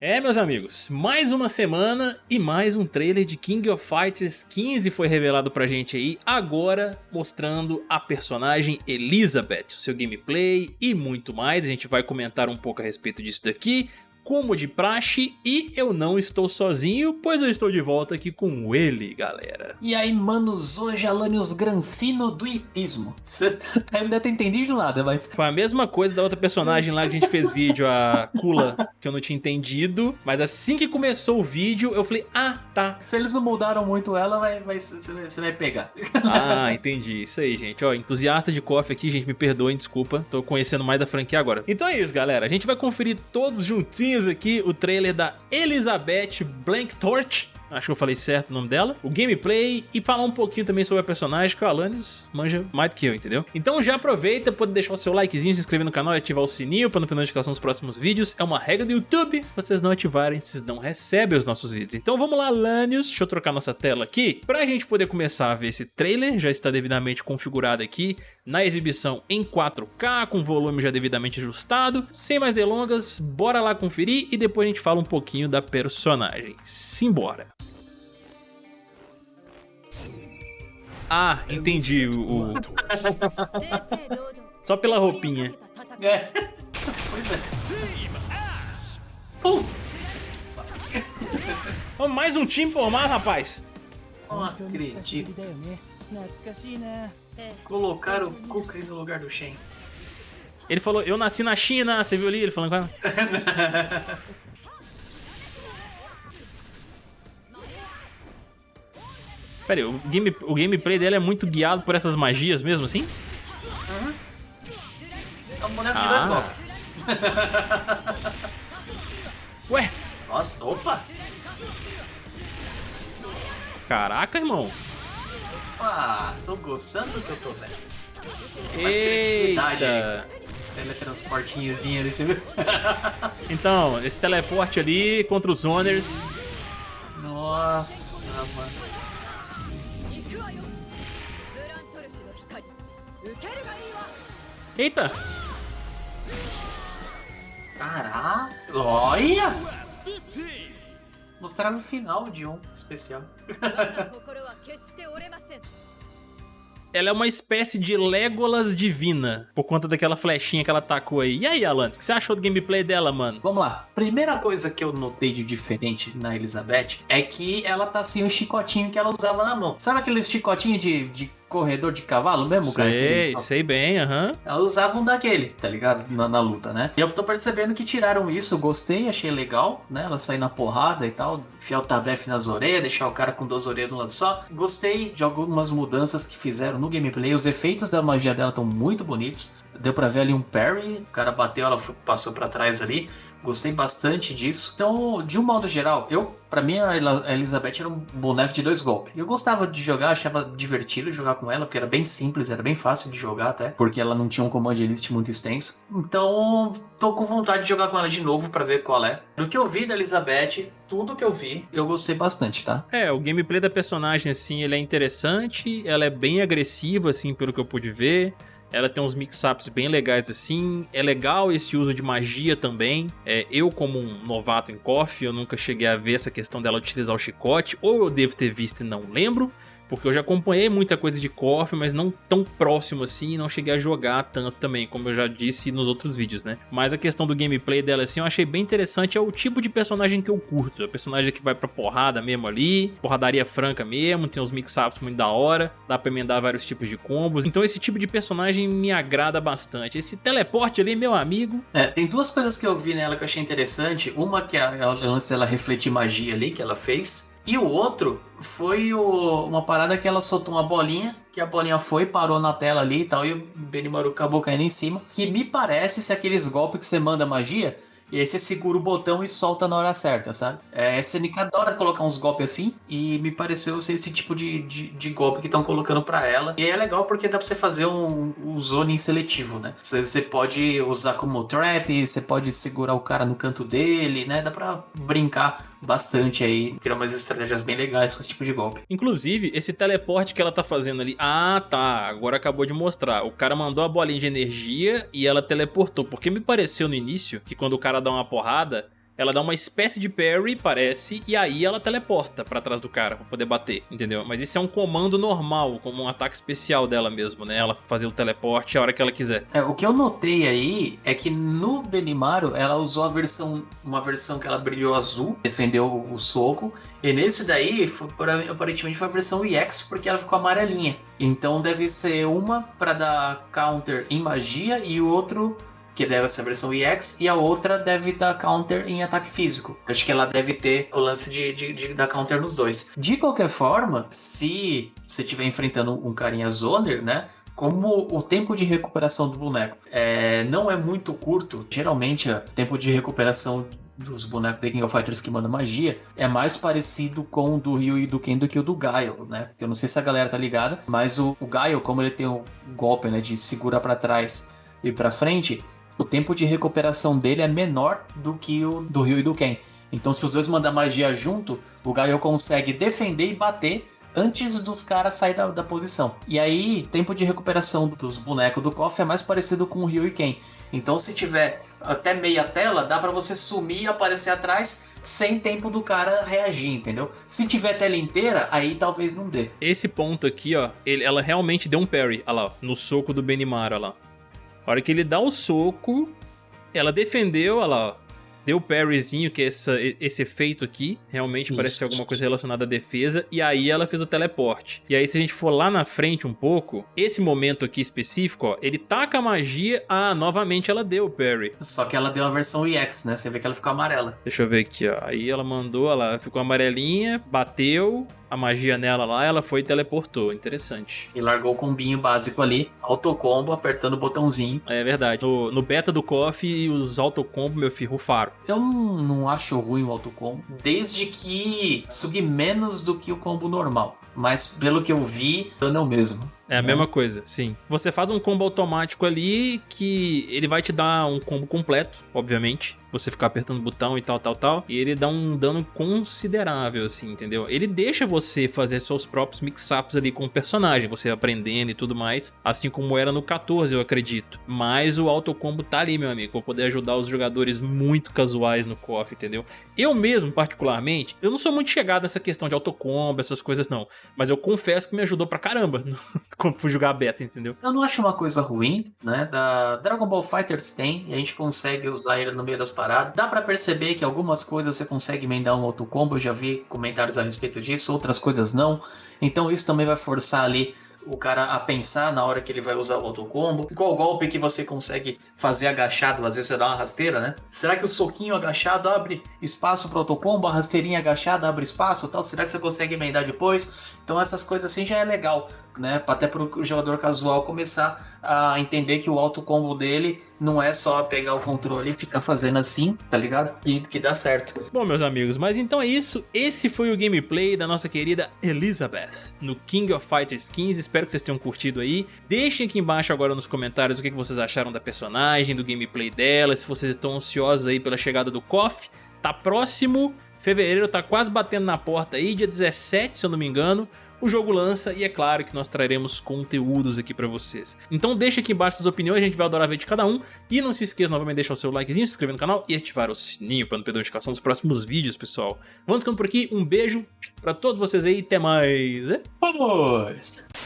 É, meus amigos, mais uma semana e mais um trailer de King of Fighters 15 foi revelado pra gente aí, agora mostrando a personagem Elizabeth, o seu gameplay e muito mais. A gente vai comentar um pouco a respeito disso daqui, como de praxe, e eu não estou sozinho, pois eu estou de volta aqui com ele, galera. E aí, manos, hoje Alanios Granfino do hipismo. Você ainda tem entendido nada, mas... Foi a mesma coisa da outra personagem lá que a gente fez vídeo, a Kula, que eu não tinha entendido, mas assim que começou o vídeo, eu falei, ah, tá. Se eles não mudaram muito ela, vai, vai, você vai pegar. Ah, entendi. Isso aí, gente. Ó, entusiasta de coffee aqui, gente, me perdoem, desculpa. Tô conhecendo mais da franquia agora. Então é isso, galera. A gente vai conferir todos juntinhos aqui o trailer da Elizabeth Blank Torch acho que eu falei certo o nome dela, o gameplay e falar um pouquinho também sobre a personagem que o Alanis manja mais do que eu, entendeu? Então já aproveita, pode deixar o seu likezinho, se inscrever no canal e ativar o sininho para não perder notificação dos próximos vídeos. É uma regra do YouTube, se vocês não ativarem, vocês não recebem os nossos vídeos. Então vamos lá, Alanios, deixa eu trocar nossa tela aqui, pra gente poder começar a ver esse trailer, já está devidamente configurado aqui na exibição em 4K, com volume já devidamente ajustado. Sem mais delongas, bora lá conferir e depois a gente fala um pouquinho da personagem. Simbora! Ah, entendi o... Só pela roupinha. É. Pois é. Pum. Oh, mais um time formado, rapaz. Não acredito. Colocaram o Kuka no lugar do Shen. Ele falou, eu nasci na China, você viu ali ele falando com ela? Pera aí, o, game, o gameplay dele é muito guiado por essas magias mesmo assim? Uhum. É um boneco de ah. dois golpes. Ué? Nossa, opa! Caraca, irmão. Ah, tô gostando do que eu tô vendo. Mais criatividade aí. Teletransportinhozinho ali, você viu? então, esse teleporte ali contra os Zoners. Nossa, mano. Eita! Caraca! Olha! Mostraram o final de um especial. ela é uma espécie de Legolas divina, por conta daquela flechinha que ela tacou aí. E aí, Alan, o que você achou do gameplay dela, mano? Vamos lá. Primeira coisa que eu notei de diferente na Elizabeth é que ela tá sem o chicotinho que ela usava na mão. Sabe aquele chicotinho de, de corredor de cavalo mesmo, cara? Sei, sei bem, aham. Uhum. Elas usavam daquele, tá ligado? Na, na, luta, né? E eu tô percebendo que tiraram isso, gostei, achei legal, né? Ela sair na porrada e tal, enfiar o tabef nas orelhas, deixar o cara com duas orelhas no lado só. Gostei de algumas mudanças que fizeram no gameplay, os efeitos da magia dela estão muito bonitos. Deu pra ver ali um parry, o cara bateu, ela passou para trás ali. Gostei bastante disso. Então, de um modo geral, eu, para mim, a Elizabeth era um boneco de dois golpes. Eu gostava de jogar, achava divertido jogar com ela, porque era bem simples, era bem fácil de jogar até, porque ela não tinha um comando list muito extenso. Então, tô com vontade de jogar com ela de novo para ver qual é. Do que eu vi da Elizabeth, tudo que eu vi, eu gostei bastante, tá? É, o gameplay da personagem, assim, ele é interessante, ela é bem agressiva, assim, pelo que eu pude ver. Ela tem uns mix-ups bem legais assim. É legal esse uso de magia também. É, eu, como um novato em KOF, eu nunca cheguei a ver essa questão dela utilizar o chicote. Ou eu devo ter visto e não lembro. Porque eu já acompanhei muita coisa de KOF, mas não tão próximo assim, não cheguei a jogar tanto também, como eu já disse nos outros vídeos, né? Mas a questão do gameplay dela assim, eu achei bem interessante, é o tipo de personagem que eu curto, a personagem que vai pra porrada mesmo ali, porradaria franca mesmo, tem uns mix-ups muito da hora, dá pra emendar vários tipos de combos, então esse tipo de personagem me agrada bastante. Esse teleporte ali, meu amigo... É, tem duas coisas que eu vi nela que eu achei interessante, uma que é o lance dela refletir magia ali, que ela fez, e o outro foi o, uma parada que ela soltou uma bolinha, que a bolinha foi, parou na tela ali e tal, e o Benimaru acabou caindo em cima. Que me parece ser aqueles golpes que você manda magia, e aí você segura o botão e solta na hora certa, sabe? É, a SNK adora colocar uns golpes assim, e me pareceu ser esse tipo de, de, de golpe que estão colocando para ela. E é legal porque dá pra você fazer um, um zoning seletivo, né? Você, você pode usar como trap, você pode segurar o cara no canto dele, né? Dá pra brincar bastante aí, criar umas estratégias bem legais com esse tipo de golpe. Inclusive, esse teleporte que ela tá fazendo ali, ah tá, agora acabou de mostrar, o cara mandou a bolinha de energia e ela teleportou, porque me pareceu no início que quando o cara dá uma porrada, ela dá uma espécie de parry, parece, e aí ela teleporta pra trás do cara pra poder bater, entendeu? Mas isso é um comando normal, como um ataque especial dela mesmo, né? Ela fazer o teleporte a hora que ela quiser. É, o que eu notei aí é que no Benimaru ela usou a versão, uma versão que ela brilhou azul, defendeu o soco, e nesse daí, foi, aparentemente foi a versão EX, porque ela ficou amarelinha. Então deve ser uma para dar counter em magia e o outro que deve ser a versão EX, e a outra deve dar counter em ataque físico. Acho que ela deve ter o lance de, de, de dar counter nos dois. De qualquer forma, se você estiver enfrentando um carinha zoner, né? como o tempo de recuperação do boneco é, não é muito curto, geralmente o tempo de recuperação dos bonecos The King of Fighters que mandam magia é mais parecido com o do Ryu e do Ken do que o do Gaio, né? Eu não sei se a galera tá ligada, mas o, o Gaio, como ele tem o golpe né, de segurar para trás e para frente, o tempo de recuperação dele é menor do que o do Ryu e do Ken. Então, se os dois mandam magia junto, o Gaio consegue defender e bater antes dos caras sair da, da posição. E aí, tempo de recuperação dos bonecos do KOF é mais parecido com o Ryu e Ken. Então, se tiver até meia tela, dá para você sumir e aparecer atrás sem tempo do cara reagir, entendeu? Se tiver tela inteira, aí talvez não dê. Esse ponto aqui, ó, ele, ela realmente deu um parry, lá, no soco do Benimara, lá. A hora que ele dá o soco, ela defendeu, olha lá, ó deu parryzinho, que é essa, esse efeito aqui, realmente Isso. parece ser alguma coisa relacionada à defesa, e aí ela fez o teleporte. E aí se a gente for lá na frente um pouco, esse momento aqui específico, ó, ele taca a magia, ah, novamente ela deu o parry. Só que ela deu a versão EX, né? Você vê que ela ficou amarela. Deixa eu ver aqui, ó. Aí ela mandou, ela ficou amarelinha, bateu, a magia nela lá, ela foi e teleportou. Interessante. E largou o combinho básico ali, autocombo, apertando o botãozinho. É verdade. No, no beta do KOF, os autocombo, meu filho, rufaram. Eu não, acho ruim o autocombo, desde que subi menos do que o combo normal. Mas pelo que eu vi, eu não mesmo. É a mesma coisa, sim. Você faz um combo automático ali que ele vai te dar um combo completo, obviamente você ficar apertando o botão e tal, tal, tal. E ele dá um dano considerável, assim, entendeu? Ele deixa você fazer seus próprios mix-ups ali com o personagem, você aprendendo e tudo mais, assim como era no 14, eu acredito. Mas o autocombo tá ali, meu amigo, pra poder ajudar os jogadores muito casuais no KOF, entendeu? Eu mesmo, particularmente, eu não sou muito chegado nessa questão de autocombo, essas coisas não. Mas eu confesso que me ajudou pra caramba quando fui jogar beta, entendeu? Eu não acho uma coisa ruim, né? Da Dragon Ball Fighters tem, e a gente consegue usar ele no meio das parado. Dá para perceber que algumas coisas você consegue emendar um outro combo, eu já vi comentários a respeito disso, outras coisas não. Então isso também vai forçar ali o cara a pensar na hora que ele vai usar o autocombo. Qual golpe que você consegue fazer agachado, às vezes você dá uma rasteira, né? Será que o soquinho agachado abre espaço para autocombo, a rasteirinha agachada abre espaço tal? Será que você consegue emendar depois? Então essas coisas assim já é legal né? Até para o jogador casual começar a entender que o auto combo dele não é só pegar o controle e ficar fazendo assim, tá ligado? E que dá certo. Bom, meus amigos, mas então é isso. Esse foi o gameplay da nossa querida Elizabeth no King of Fighters 15. Espero que vocês tenham curtido aí. Deixem aqui embaixo agora nos comentários o que vocês acharam da personagem, do gameplay dela, se vocês estão ansiosos aí pela chegada do KOF. Tá próximo, fevereiro tá quase batendo na porta aí, dia 17, se eu não me engano o jogo lança e é claro que nós traremos conteúdos aqui pra vocês. Então deixa aqui embaixo suas opiniões, a gente vai adorar ver de cada um. E não se esqueça novamente de deixar o seu likezinho, se inscrever no canal e ativar o sininho para não perder a notificação dos próximos vídeos, pessoal. Vamos ficando por aqui, um beijo pra todos vocês aí até mais. Vamos!